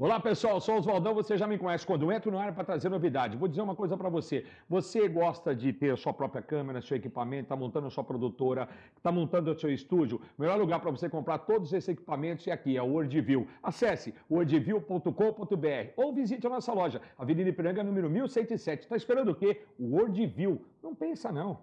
Olá pessoal, sou Oswaldão, você já me conhece. Quando eu entro no ar é para trazer novidade, vou dizer uma coisa para você. Você gosta de ter a sua própria câmera, seu equipamento, está montando a sua produtora, está montando o seu estúdio? O melhor lugar para você comprar todos esses equipamentos é aqui, é o WordView. Acesse wordview.com.br ou visite a nossa loja, Avenida Ipiranga, número 1107. Está esperando o quê? O WordView. Não pensa não.